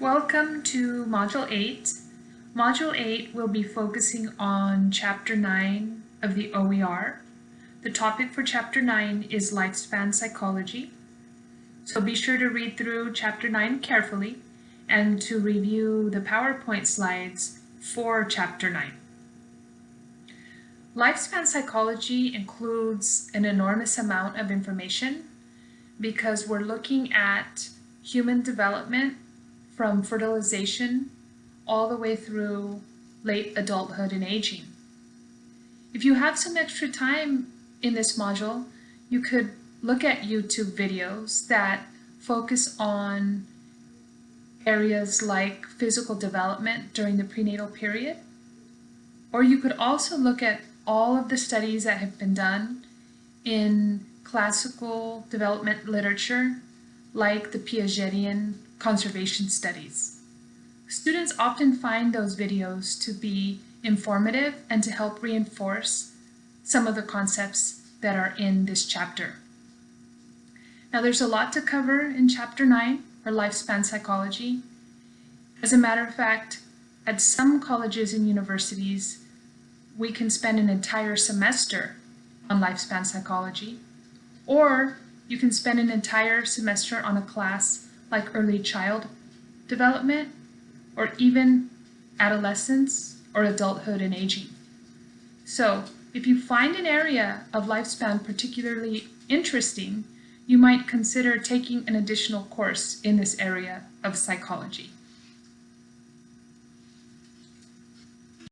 Welcome to Module 8. Module 8 will be focusing on Chapter 9 of the OER. The topic for Chapter 9 is Lifespan Psychology. So be sure to read through Chapter 9 carefully and to review the PowerPoint slides for Chapter 9. Lifespan psychology includes an enormous amount of information because we're looking at human development from fertilization all the way through late adulthood and aging. If you have some extra time in this module, you could look at YouTube videos that focus on areas like physical development during the prenatal period. Or you could also look at all of the studies that have been done in classical development literature like the Piagetian conservation studies. Students often find those videos to be informative and to help reinforce some of the concepts that are in this chapter. Now there's a lot to cover in chapter 9, or lifespan psychology. As a matter of fact, at some colleges and universities, we can spend an entire semester on lifespan psychology, or you can spend an entire semester on a class like early child development, or even adolescence or adulthood and aging. So if you find an area of lifespan particularly interesting, you might consider taking an additional course in this area of psychology.